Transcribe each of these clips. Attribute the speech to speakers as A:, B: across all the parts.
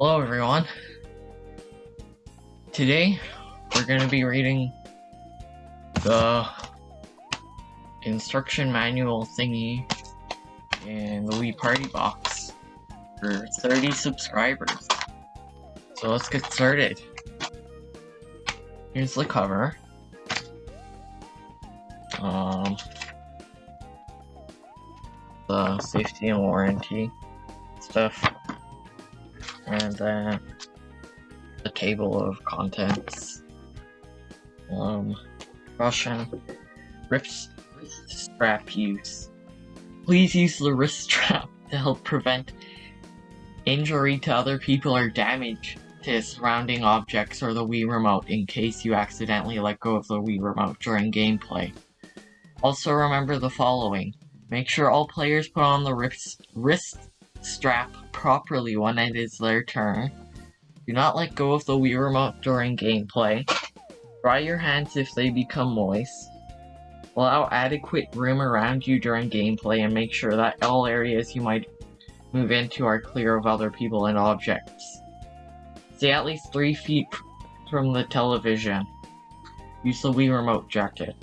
A: Hello everyone. Today we're going to be reading the instruction manual thingy in the Wii Party box for 30 subscribers. So let's get started. Here's the cover. Um, the safety and warranty stuff and then the table of contents. Um, Russian wrist, strap use. Please use the wrist strap to help prevent injury to other people or damage to surrounding objects or the Wii Remote in case you accidentally let go of the Wii Remote during gameplay. Also remember the following. Make sure all players put on the wrist, wrist strap properly when it is their turn. Do not let go of the Wii Remote during gameplay. Dry your hands if they become moist. Allow adequate room around you during gameplay and make sure that all areas you might move into are clear of other people and objects. Stay at least 3 feet from the television. Use the Wii Remote jacket.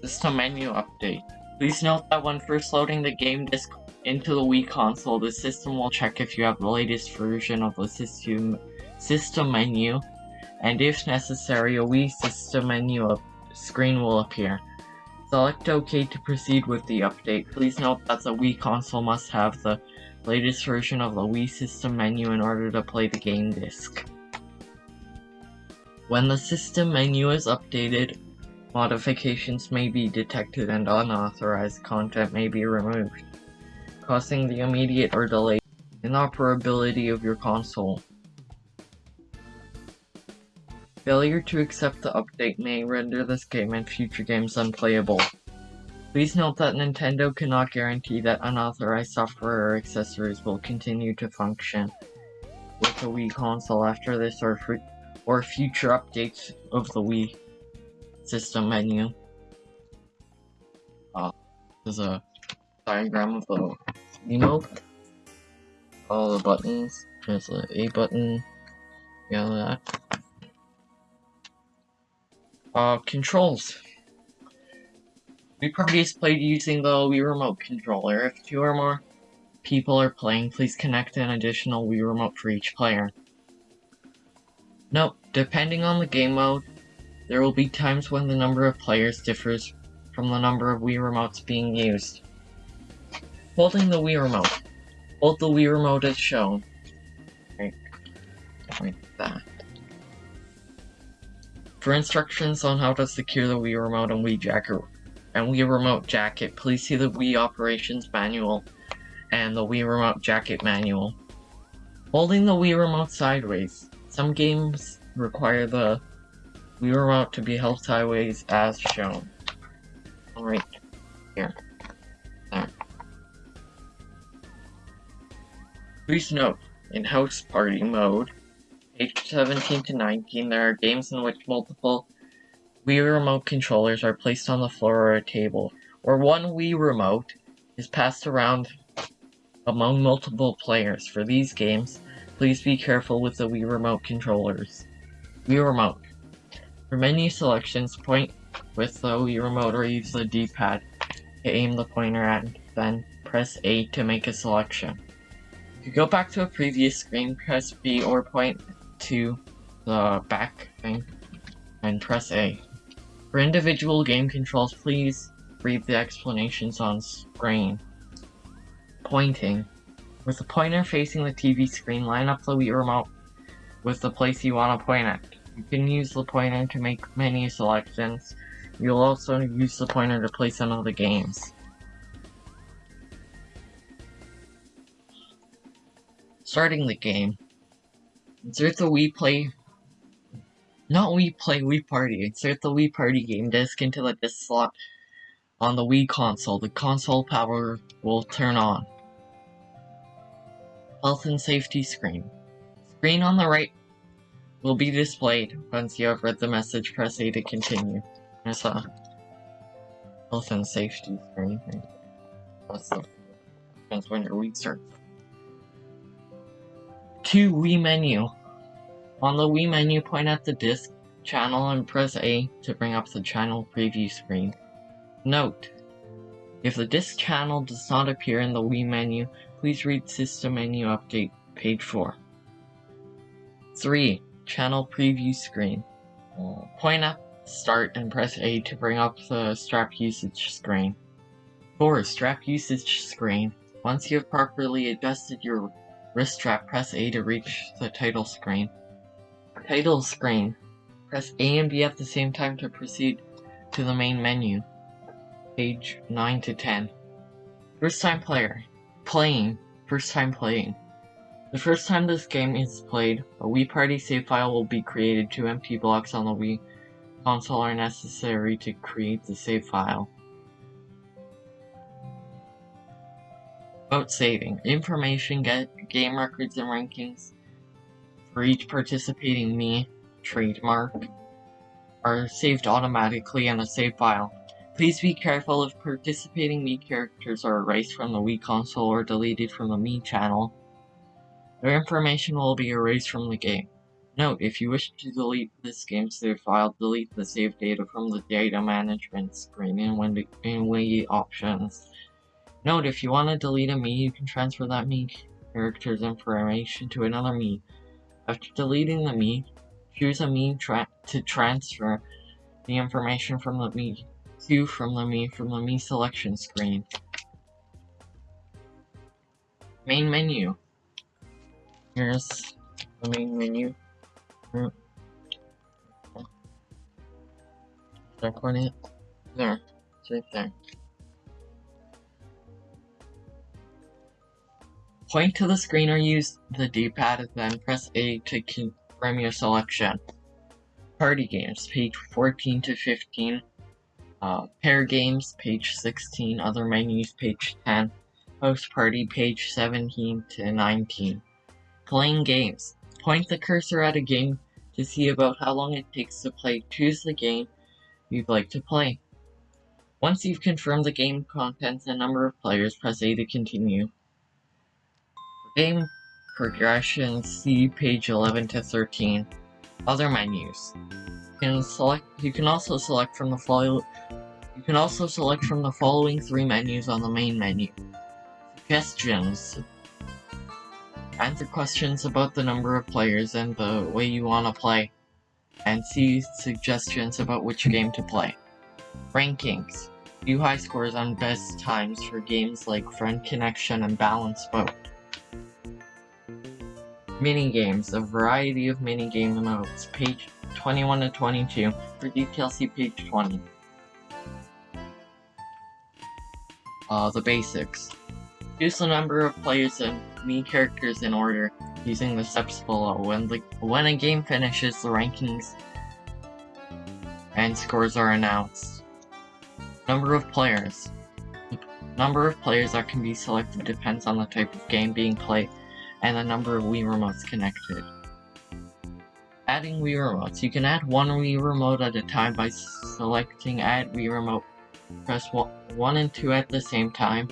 A: System menu update. Please note that when first loading the game disc into the Wii console, the system will check if you have the latest version of the system, system menu, and if necessary, a Wii system menu screen will appear. Select OK to proceed with the update. Please note that the Wii console must have the latest version of the Wii system menu in order to play the game disc. When the system menu is updated, modifications may be detected and unauthorized content may be removed causing the immediate or delayed inoperability of your console. Failure to accept the update may render this game and future games unplayable. Please note that Nintendo cannot guarantee that unauthorized software or accessories will continue to function with the Wii console after this or, or future updates of the Wii system menu. Uh, there's a diagram of the emote. All the buttons. There's the A button. Yeah, that. Uh, controls. We previously played using the Wii Remote controller. If two or more people are playing, please connect an additional Wii Remote for each player. Note, depending on the game mode, there will be times when the number of players differs from the number of Wii Remotes being used. Holding the Wii Remote. Hold the Wii Remote as shown. Right. Like that. For instructions on how to secure the Wii Remote and Wii Jacket and Wii Remote Jacket, please see the Wii Operations Manual and the Wii Remote Jacket Manual. Holding the Wii Remote sideways. Some games require the Wii Remote to be held sideways as shown. Alright, here. Please note, in House Party mode, page 17 to 19, there are games in which multiple Wii Remote controllers are placed on the floor or a table, or one Wii Remote is passed around among multiple players. For these games, please be careful with the Wii Remote controllers. Wii Remote. For menu selections, point with the Wii Remote or use the D-pad to aim the pointer at, then press A to make a selection. Go back to a previous screen, press B or point to the back thing and press A. For individual game controls, please read the explanations on screen. Pointing. With the pointer facing the TV screen, line up the Wii remote with the place you want to point at. You can use the pointer to make menu selections. You'll also use the pointer to play some of the games. Starting the game. Insert the Wii Play... Not Wii Play, Wii Party. Insert the Wii Party game disc into the disc slot on the Wii console. The console power will turn on. Health and safety screen. Screen on the right will be displayed. Once you have read the message, press A to continue. There's a health and safety screen. That's the depends when your Wii starts. 2. Wii menu. On the Wii menu, point at the disc channel and press A to bring up the channel preview screen. Note: If the disc channel does not appear in the Wii menu, please read System Menu Update, page 4. 3. Channel preview screen. Point at Start and press A to bring up the strap usage screen. 4. Strap usage screen. Once you have properly adjusted your wrist strap, press A to reach the title screen. Title screen. Press A and B at the same time to proceed to the main menu. Page 9 to 10. First time player. Playing. First time playing. The first time this game is played, a Wii Party save file will be created. Two empty blocks on the Wii console are necessary to create the save file. About saving. Information, get game records and rankings for each participating Mii trademark are saved automatically in a save file. Please be careful if participating Mii characters are erased from the Wii console or deleted from the Mii channel. Their information will be erased from the game. Note, if you wish to delete this game save file, delete the save data from the data management screen in Wii options. Note, if you want to delete a Mii, you can transfer that Mii character's information to another Mii. After deleting the Mii, choose a Mii tra to transfer the information from the Mii to from the Mii from the Mii selection screen. Main menu. Here's the main menu. Hmm. Click on it. There. It's right there. Point to the screen or use the D-pad and then press A to confirm your selection. Party games, page 14 to 15. Uh, pair games, page 16. Other menus, page 10. Host party, page 17 to 19. Playing games. Point the cursor at a game to see about how long it takes to play. Choose the game you'd like to play. Once you've confirmed the game contents and number of players, press A to continue. Game progression, see page 11 to 13. Other menus. You can select. You can also select from the follow. You can also select from the following three menus on the main menu. Suggestions. Answer questions about the number of players and the way you want to play. And see suggestions about which game to play. Rankings. View high scores on best times for games like Friend Connection and Balance Boat. Minigames. A variety of minigame modes. Page 21 to 22. For details, see page 20. Uh, the basics. Choose the number of players and Mii characters in order, using the steps below. When the when a game finishes, the rankings and scores are announced. Number of players. The number of players that can be selected depends on the type of game being played and the number of Wii remotes connected. Adding Wii remotes. You can add one Wii remote at a time by selecting Add Wii Remote. Press 1 and 2 at the same time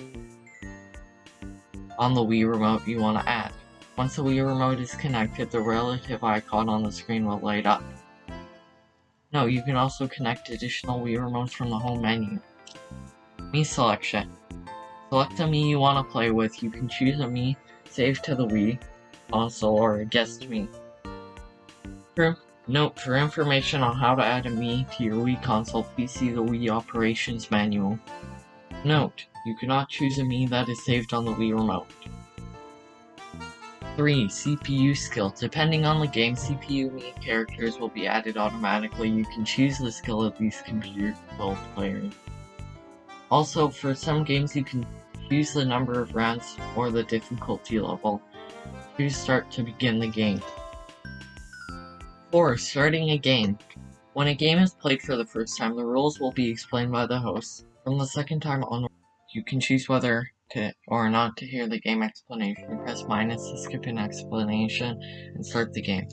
A: on the Wii remote you want to add. Once the Wii remote is connected, the relative icon on the screen will light up. No, you can also connect additional Wii remotes from the home menu. Mii selection. Select a Mii you want to play with. You can choose a Mii saved to the Wii console or guest Mii. For, note, for information on how to add a Mii to your Wii console, please see the Wii operations manual. Note, you cannot choose a Mii that is saved on the Wii remote. 3. CPU skill. Depending on the game, CPU Mii characters will be added automatically. You can choose the skill of these computer controlled players. Also, for some games you can choose the number of rounds or the difficulty level. Choose start to begin the game. 4. Starting a game. When a game is played for the first time, the rules will be explained by the host. From the second time onward, you can choose whether to or not to hear the game explanation. Press minus to skip an explanation and start the game.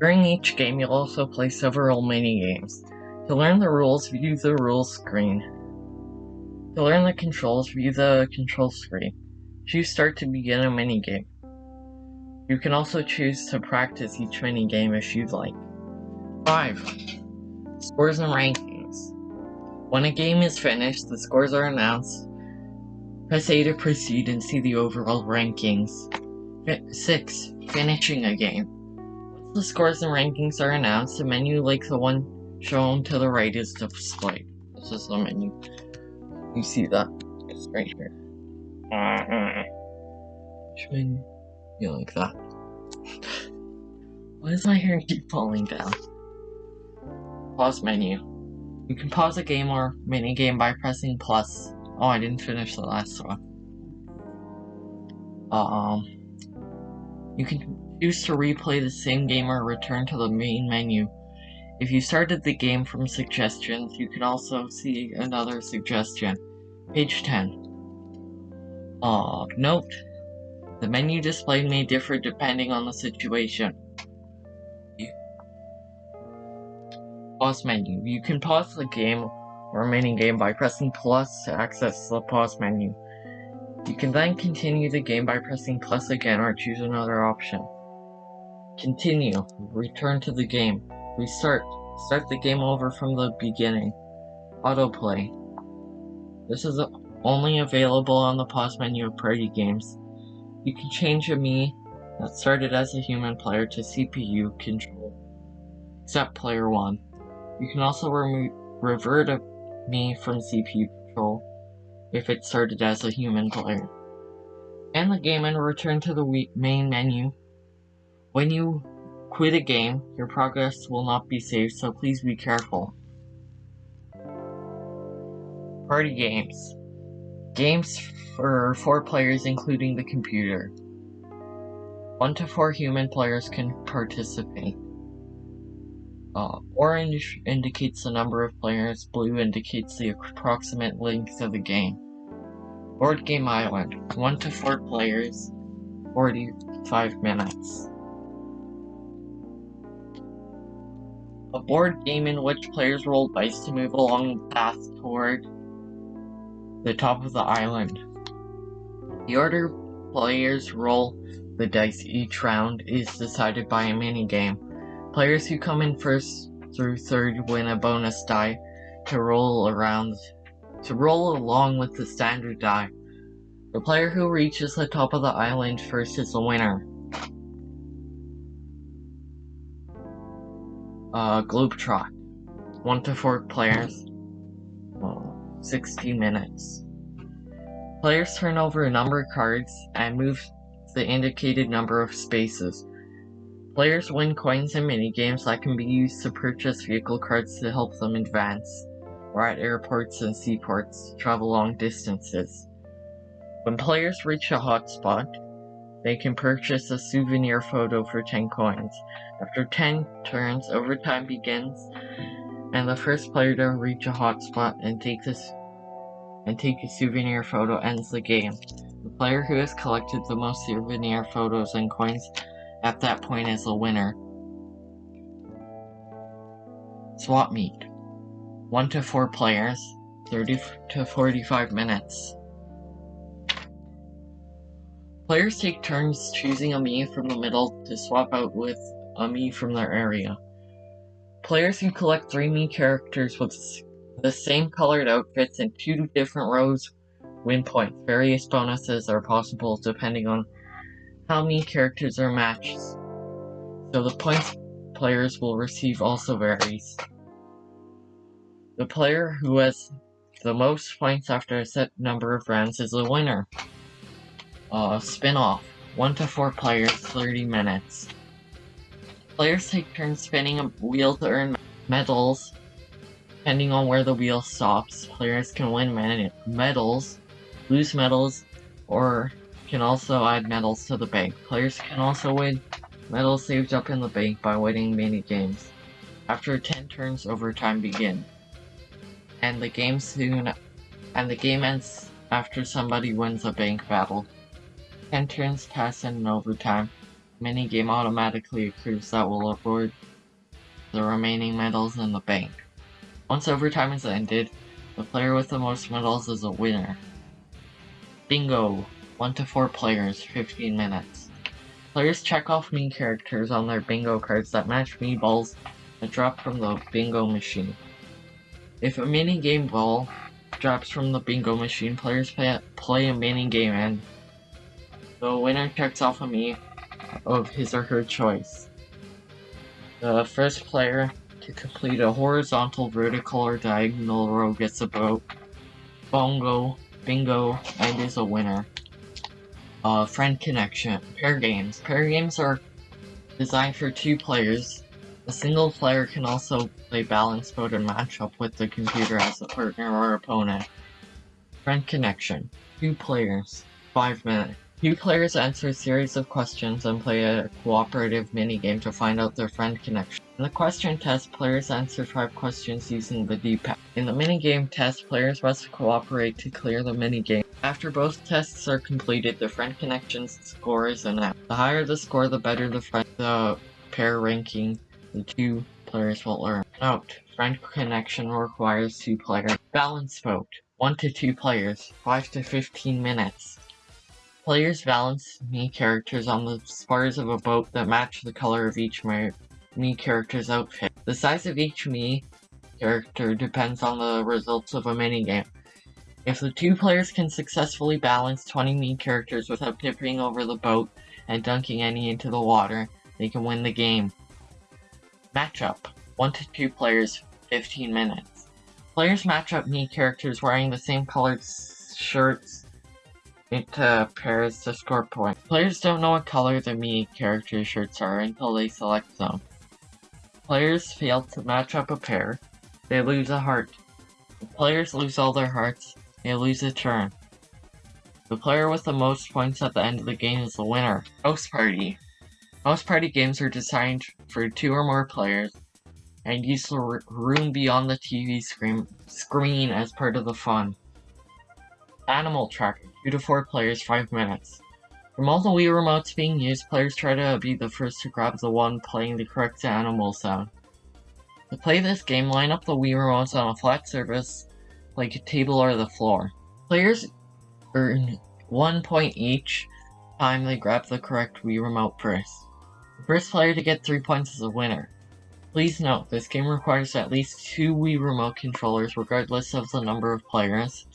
A: During each game, you'll also play several mini-games. To learn the rules, view the rules screen. To learn the controls, view the control screen. Choose start to begin a minigame. You can also choose to practice each mini game if you'd like. 5. Scores and rankings. When a game is finished, the scores are announced. Press A to proceed and see the overall rankings. 6. Finishing a game. Once the scores and rankings are announced, a menu like the one shown to the right is displayed. This is the menu. You see that? It's right here. Which menu? Yeah, like that. Why does my hair keep falling down? Pause menu. You can pause a game or mini game by pressing plus. Oh, I didn't finish the last one. Um, you can choose to replay the same game or return to the main menu. If you started the game from suggestions, you can also see another suggestion. Page 10. Uh, note, the menu display may differ depending on the situation. Pause menu. You can pause the game or mini game by pressing plus to access the pause menu. You can then continue the game by pressing plus again or choose another option. Continue. Return to the game. Restart. Start the game over from the beginning. Autoplay. This is only available on the pause menu of party games. You can change a Mii that started as a human player to CPU control, except player 1. You can also revert a Mii from CPU control if it started as a human player. End the game and return to the main menu. When you quit a game, your progress will not be saved, so please be careful. Party games. Games for four players including the computer. One to four human players can participate. Uh, orange indicates the number of players, blue indicates the approximate length of the game. Board Game Island, 1 to 4 players, 45 minutes. A board game in which players roll dice to move along the path toward the top of the island. The order players roll the dice each round is decided by a mini game. Players who come in first through third win a bonus die to roll around to roll along with the standard die. The player who reaches the top of the island first is the winner. Uh, Globetrot. 1 to 4 players. 60 minutes. Players turn over a number of cards and move the indicated number of spaces. Players win coins in minigames that can be used to purchase vehicle cards to help them advance, or at airports and seaports, travel long distances. When players reach a hotspot, they can purchase a souvenir photo for 10 coins. After 10 turns, overtime begins, and the first player to reach a hotspot and take this and take a souvenir photo ends the game. The player who has collected the most souvenir photos and coins at that point is the winner. Swap meet. 1 to 4 players, 30 to 45 minutes. Players take turns choosing a Mii from the middle to swap out with a Mii from their area. Players can collect 3 Mii characters with the same colored outfits in two different rows win points. Various bonuses are possible depending on how many characters are matched. So the points players will receive also varies. The player who has the most points after a set number of rounds is the winner. Uh, spin-off. 1 to 4 players, 30 minutes. Players take turns spinning a wheel to earn medals. Depending on where the wheel stops, players can win medals, lose medals, or can also add medals to the bank. Players can also win medals saved up in the bank by winning mini games. After 10 turns, overtime begin. And the game soon and the game ends after somebody wins a bank battle. 10 turns pass in overtime minigame automatically accrues that will award the remaining medals in the bank. Once overtime is ended, the player with the most medals is a winner. Bingo! 1 to 4 players, 15 minutes. Players check off Mii characters on their bingo cards that match Mii balls that drop from the bingo machine. If a mini game ball drops from the bingo machine, players play, play a mini game and the winner checks off a Mii of his or her choice. The first player to complete a horizontal, vertical, or diagonal row gets a vote. Bongo, bingo, and is a winner. Uh, friend connection. Pair games. Pair games are designed for two players. A single player can also play balance mode and match up with the computer as a partner or opponent. Friend connection. Two players. Five minutes. Two players answer a series of questions and play a cooperative minigame to find out their friend connection. In the question test, players answer five questions using the D-pad. In the minigame test, players must cooperate to clear the minigame. After both tests are completed, the friend connection score is announced. The higher the score, the better the friend the pair ranking the two players will earn. Note, friend connection requires two players. Balance Boat. 1 to 2 players, 5 to 15 minutes. Players balance Mii characters on the spars of a boat that match the color of each Mii character's outfit. The size of each Mii character depends on the results of a minigame. If the two players can successfully balance 20 Mii characters without tipping over the boat and dunking any into the water, they can win the game. Matchup 1 to 2 players, 15 minutes. Players match up Mii characters wearing the same colored shirts into uh, pairs to score points. Players don't know what color the Mii character shirts are until they select them. Players fail to match up a pair, they lose a heart. If players lose all their hearts, they lose a turn. The player with the most points at the end of the game is the winner. House Party. House Party games are designed for two or more players and use the room beyond the TV screen, screen as part of the fun. Animal Tracker. 2 to 4 players, 5 minutes. From all the Wii remotes being used, players try to be the first to grab the one playing the correct animal sound. To play this game, line up the Wii remotes on a flat surface, like a table or the floor. Players earn 1 point each time they grab the correct Wii remote first. The first player to get 3 points is a winner. Please note, this game requires at least 2 Wii remote controllers regardless of the number of players,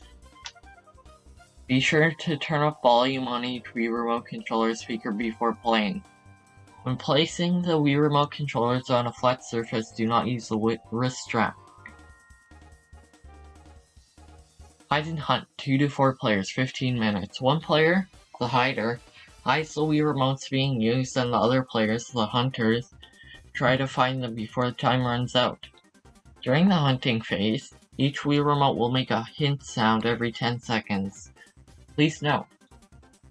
A: be sure to turn up volume on each Wii Remote controller speaker before playing. When placing the Wii Remote controllers on a flat surface, do not use the wrist strap. Hide and Hunt, 2 to 4 players, 15 minutes. One player, the hider, hides the Wii remotes being used and the other players, the hunters, try to find them before the time runs out. During the hunting phase, each Wii remote will make a hint sound every 10 seconds. Please note,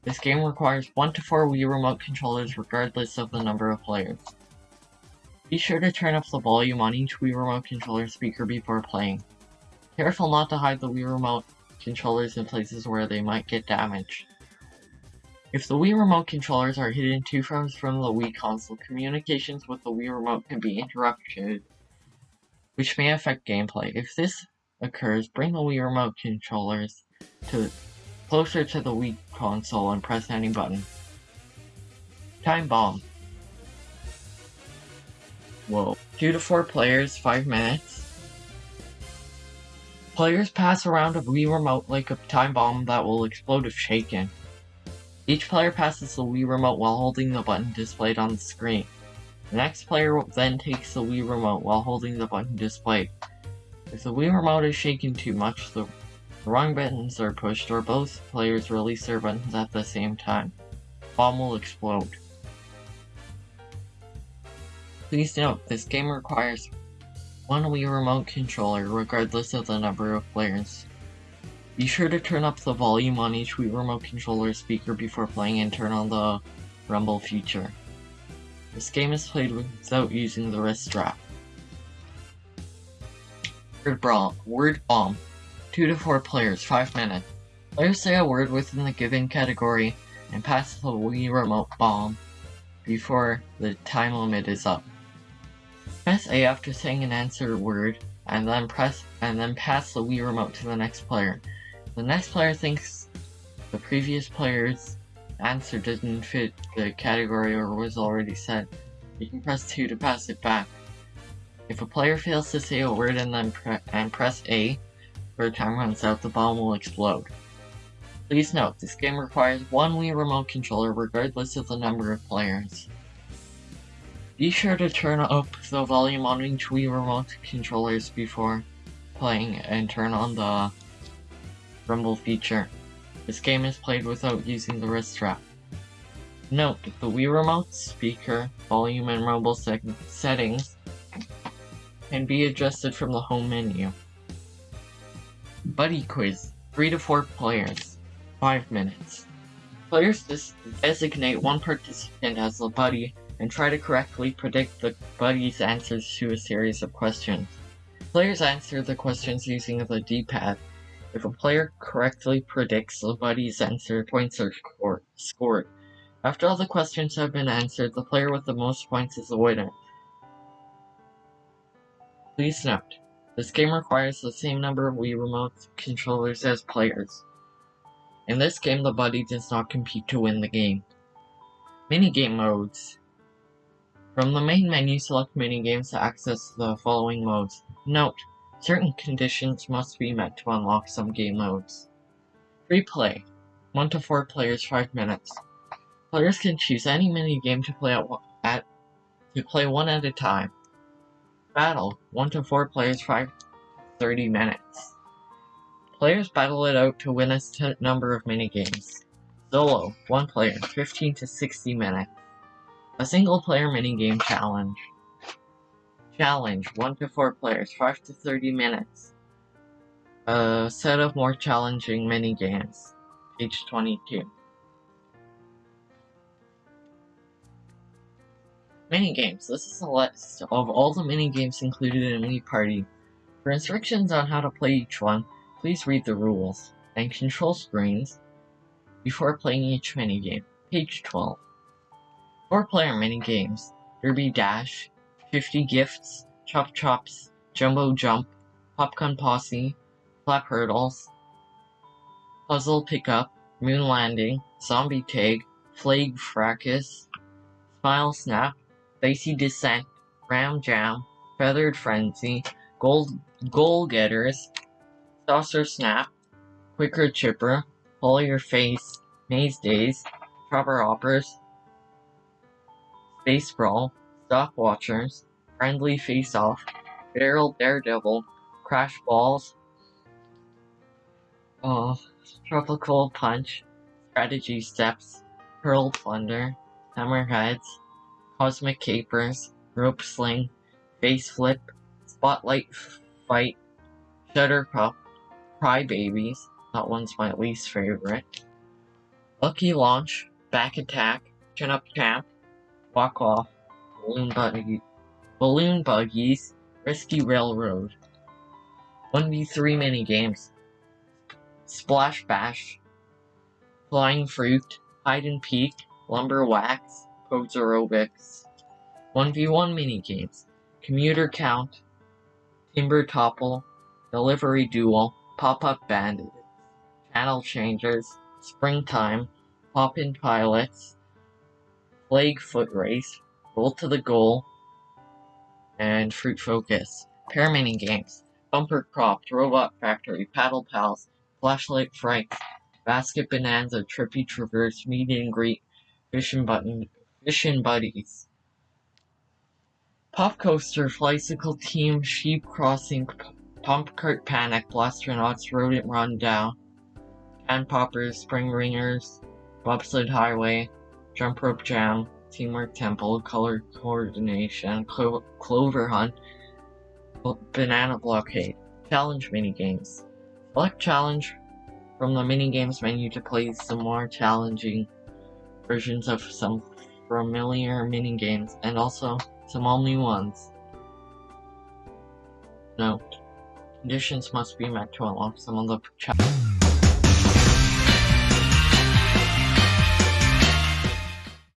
A: this game requires 1 to 4 Wii Remote controllers regardless of the number of players. Be sure to turn up the volume on each Wii Remote controller speaker before playing. Careful not to hide the Wii Remote controllers in places where they might get damaged. If the Wii Remote controllers are hidden two frames from the Wii console, communications with the Wii Remote can be interrupted, which may affect gameplay. If this occurs, bring the Wii Remote controllers to closer to the Wii console and press any button. Time Bomb. Whoa. 2 to 4 players, 5 minutes. Players pass around a Wii remote like a time bomb that will explode if shaken. Each player passes the Wii remote while holding the button displayed on the screen. The next player then takes the Wii remote while holding the button displayed. If the Wii remote is shaken too much, the wrong buttons are pushed or both players release their buttons at the same time. Bomb will explode. Please note, this game requires one Wii Remote controller regardless of the number of players. Be sure to turn up the volume on each Wii Remote controller speaker before playing and turn on the rumble feature. This game is played without using the wrist strap. Word Bomb. Word Bomb. 2 to 4 players, 5 minutes. Players say a word within the given category and pass the Wii Remote bomb before the time limit is up. Press A after saying an answer word, and then press and then pass the Wii Remote to the next player. The next player thinks the previous player's answer didn't fit the category or was already set, you can press 2 to pass it back. If a player fails to say a word and then pre and press A, where time runs out, the bomb will explode. Please note, this game requires one Wii Remote controller regardless of the number of players. Be sure to turn up the volume on each Wii Remote controllers before playing and turn on the rumble feature. This game is played without using the wrist strap. Note, the Wii Remote speaker, volume, and rumble settings can be adjusted from the home menu. Buddy Quiz, 3 to 4 players, 5 minutes. Players designate one participant as a buddy and try to correctly predict the buddy's answers to a series of questions. Players answer the questions using the D-pad. If a player correctly predicts the buddy's answer, points are scored. After all the questions have been answered, the player with the most points is the winner. Please note, this game requires the same number of Wii Remote controllers as players. In this game, the buddy does not compete to win the game. Minigame modes. From the main menu, select minigames to access the following modes. Note, certain conditions must be met to unlock some game modes. Free play. 1 to 4 players 5 minutes. Players can choose any minigame to play at, at to play one at a time. Battle. 1 to 4 players 5 30 minutes. Players battle it out to win a number of minigames. Solo. 1 player 15 to 60 minutes. A single player minigame challenge. Challenge, 1 to 4 players, 5 to 30 minutes. A set of more challenging minigames. Page 22. Minigames. This is a list of all the minigames included in Wii Party. For instructions on how to play each one, please read the rules and control screens before playing each minigame. Page 12. Four player minigames. Derby Dash, 50 Gifts, Chop Chops, Jumbo Jump, Popcorn Posse, Flap Hurdles, Puzzle Pickup, Moon Landing, Zombie Tag, Flag Fracas, Smile Snap, Dicey Descent, Ram Jam, Feathered Frenzy, Gold Goal Getters, Saucer Snap, Quicker Chipper, Pull Your Face, Maze Daze, Proper Hoppers, Space Brawl, Stock Watchers, Friendly Face Off, Barrel Daredevil, Crash Balls, uh, Tropical Punch, Strategy Steps, Pearl Plunder, Hammerheads, Cosmic Capers, Rope Sling, Face Flip, Spotlight Fight, Shutter Cup, Cry Babies, that one's my least favorite, Lucky Launch, Back Attack, Chin Up Champ, Walk Off, Balloon Buggy, Balloon Buggies, Risky Railroad, 1v3 minigames, Splash Bash, Flying Fruit, Hide and Peek, Lumber Whacks, Pose Aerobics, 1v1 minigames, Commuter Count, Timber Topple, Delivery Duel, Pop-Up Bandits, Channel Changers, Springtime, Pop-In Pilots, Plague Foot Race, Roll to the Goal, and Fruit Focus. Pair mini games. Bumper Cropped, Robot Factory, Paddle Pals, Flashlight Frights, Basket Bonanza, Trippy Traverse, Meet and Greet, Fishin' Button, Fishin' Buddies. Pop Coaster, Flycycle Team, Sheep Crossing, Pump Cart Panic, Blastronauts, Rodent Rundown, Can Poppers, Spring Ringers, Bobsled Highway, Jump Rope Jam, Teamwork Temple, Color Coordination, Clo Clover Hunt, Banana Blockade, Challenge Minigames. Select Challenge from the Minigames menu to play some more challenging versions of some familiar minigames and also some new ones. Note, conditions must be met to unlock some of the.